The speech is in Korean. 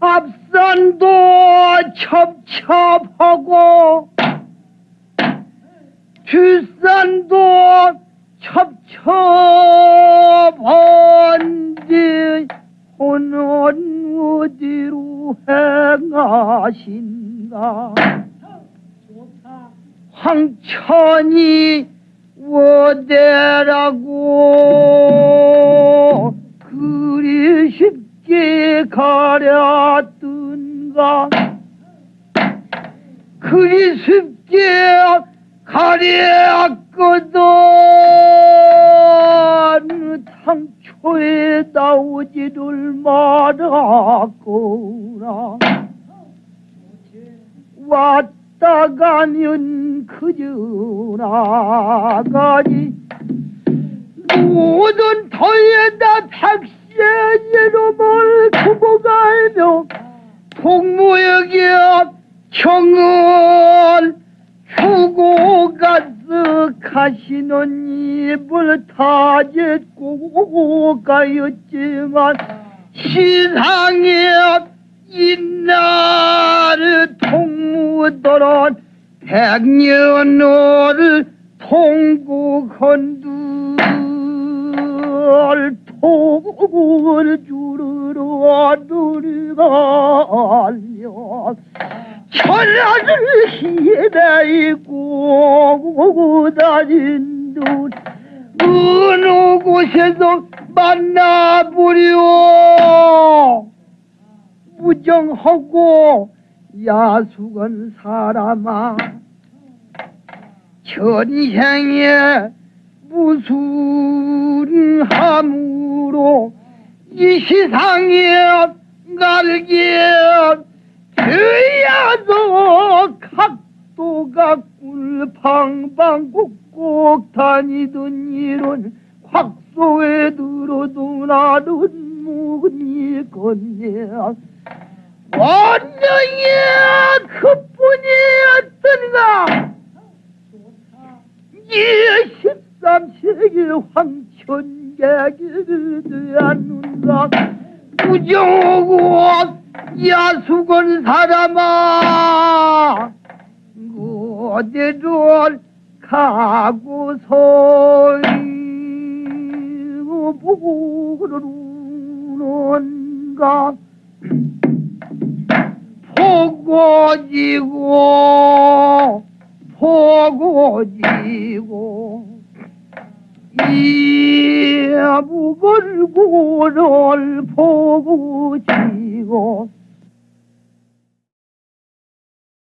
앞산도 첩첩하고 뒷산도 첩첩한지 오는 어디로 행하신가? 황천이 어디라고 그리 쉽게 가렸던가 그리 쉽게 가렸거든. 당초에 나오지를 말았구나 왔다 가면 그저 나가니 모든 터에다 백세이름을 두고 갈며 동무에게 주고 가서 가시는 입을 다짓고 가였지만 시상에 이날 통무더런 백년을 통곡한들 통을 주르러 들어가려 천하를 희대이고 다닌 듯 어느 곳에서 만나보려 무정하고 야숙한 사람아 전생에 무슨 함으로 이 세상에 날게 되어도 각도가 꼭꼭 다니던 일은 확소에 들어도 나는 무니 건네 원령이 그뿐이었던가? 이 13세기 황천객이 되었는가? 부정하고 야수건 사람아 어디로 가고서 보는가 보고지고 보고지고 이 무걸고를 보고지고